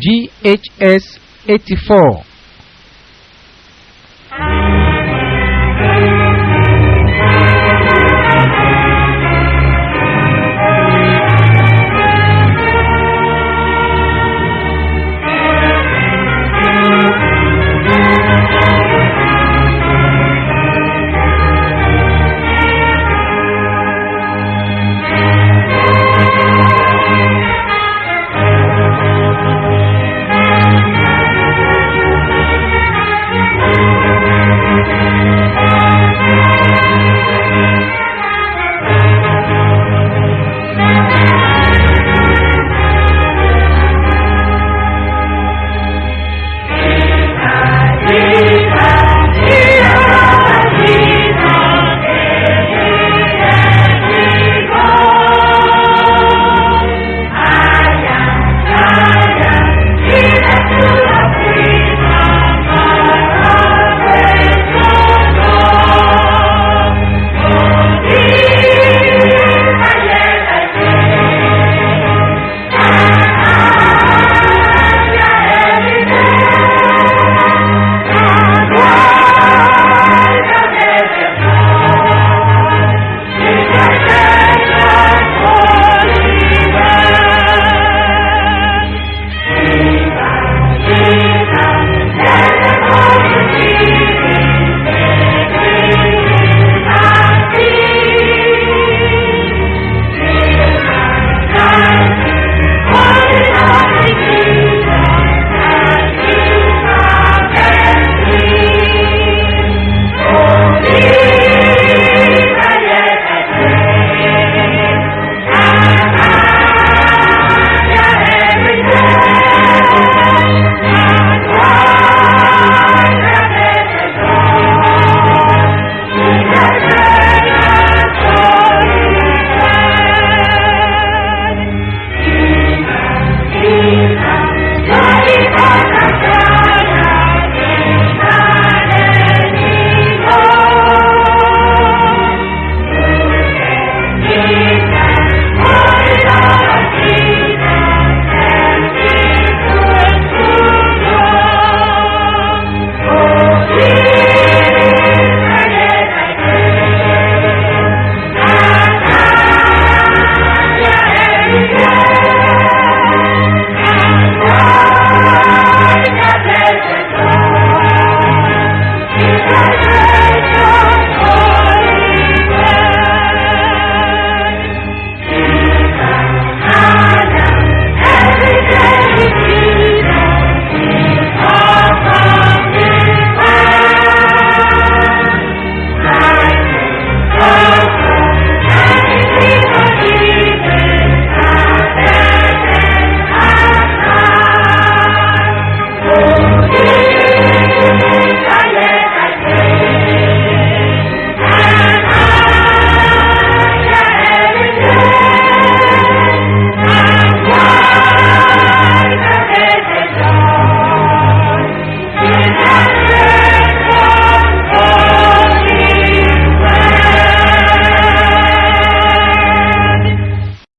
GHS 84